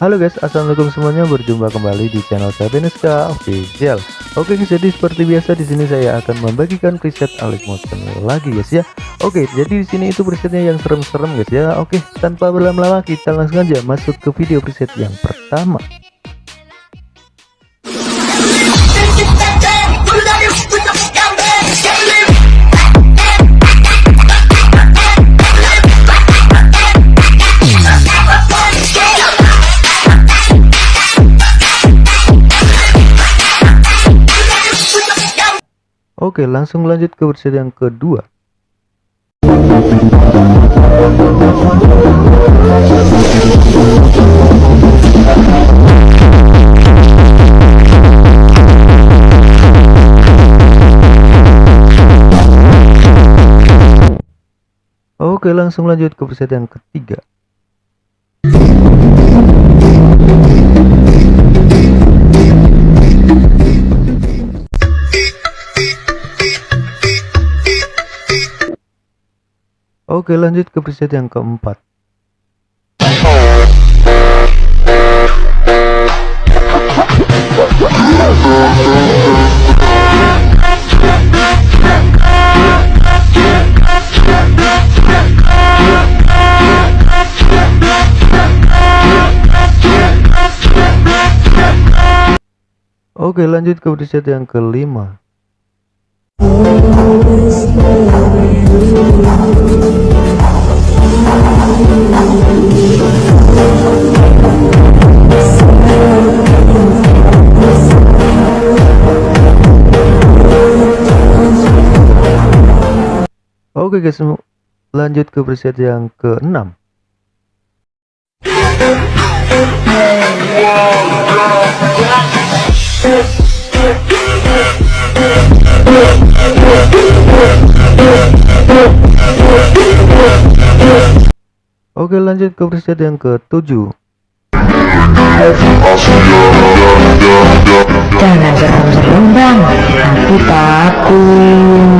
Halo guys, assalamualaikum semuanya. Berjumpa kembali di channel saya Beneska Official. Oke guys, jadi seperti biasa di sini saya akan membagikan preset Alex Motion lagi guys ya. Oke, jadi di sini itu presetnya yang serem-serem guys ya. Oke, tanpa berlama-lama kita langsung aja masuk ke video preset yang pertama. Oke, langsung lanjut ke versi yang kedua. Oke, langsung lanjut ke versi yang ketiga. Oke lanjut ke preset yang keempat. Oke lanjut ke preset yang kelima Oke guys, lanjut ke preset yang ke-6. Oke lanjut ke preset yang ke-7 Jangan serem-serem takut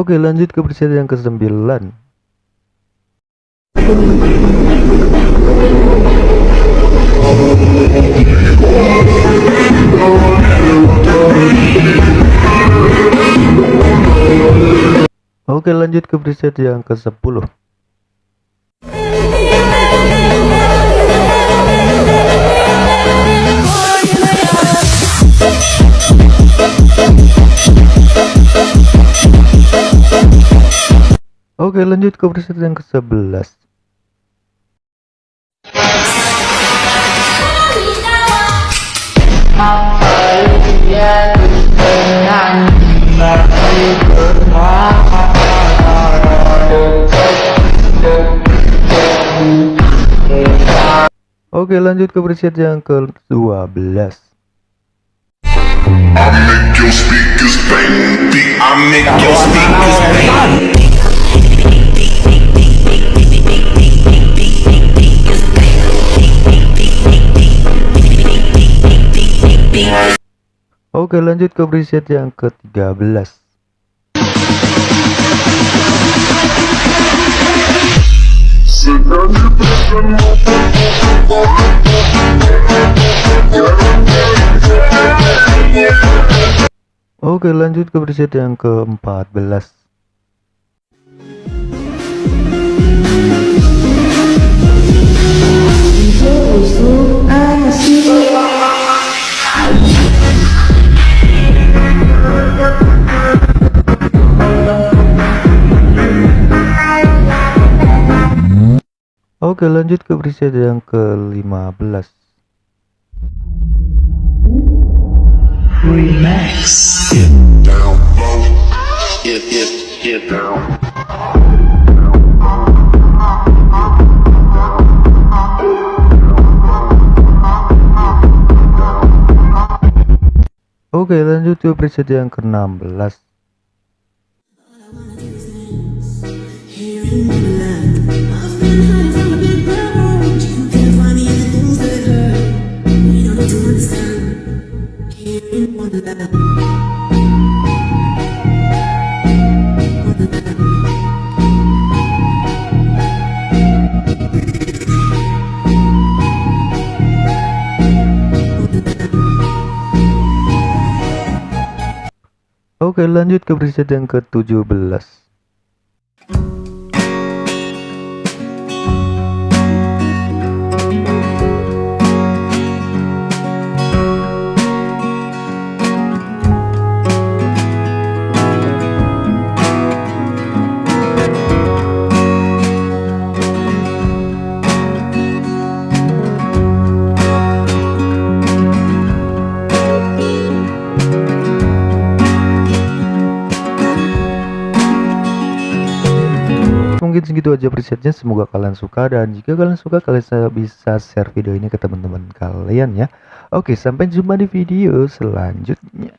Oke lanjut ke preset yang ke-9 Oke lanjut ke preset yang ke-10 Oke lanjut ke preset yang ke-11 Oke lanjut ke preset yang ke-12 I make your speakers bang, I make your speakers Oke lanjut ke preset yang ke-13 Oke lanjut ke preset yang ke-14 Oke lanjut ke preset yang ke-15 Remax Get down Get, get, get down. Oke lanjut ke preset yang ke-16 Oke lanjut ke preset yang ke-17 mungkin segitu aja presetnya. Semoga kalian suka dan jika kalian suka kalian bisa share video ini ke teman-teman kalian ya. Oke sampai jumpa di video selanjutnya